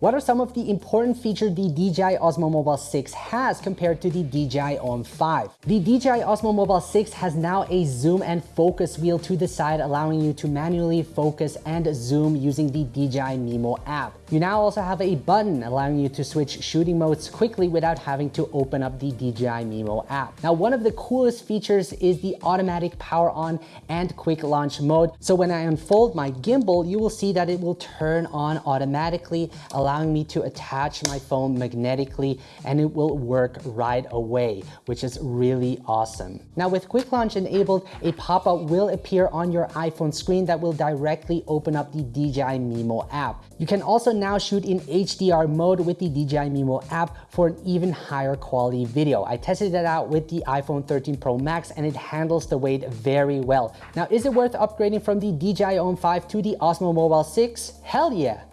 What are some of the important features the DJI Osmo Mobile 6 has compared to the DJI OM 5? The DJI Osmo Mobile 6 has now a zoom and focus wheel to the side allowing you to manually focus and zoom using the DJI Mimo app. You now also have a button allowing you to switch shooting modes quickly without having to open up the DJI Mimo app. Now one of the coolest features is the automatic power on and quick launch mode. So when I unfold my gimbal, you will see that it will turn on automatically me to attach my phone magnetically and it will work right away, which is really awesome. Now with quick launch enabled, a pop-up will appear on your iPhone screen that will directly open up the DJI Mimo app. You can also now shoot in HDR mode with the DJI Mimo app for an even higher quality video. I tested that out with the iPhone 13 Pro Max and it handles the weight very well. Now, is it worth upgrading from the DJI OM 5 to the Osmo Mobile 6? Hell yeah!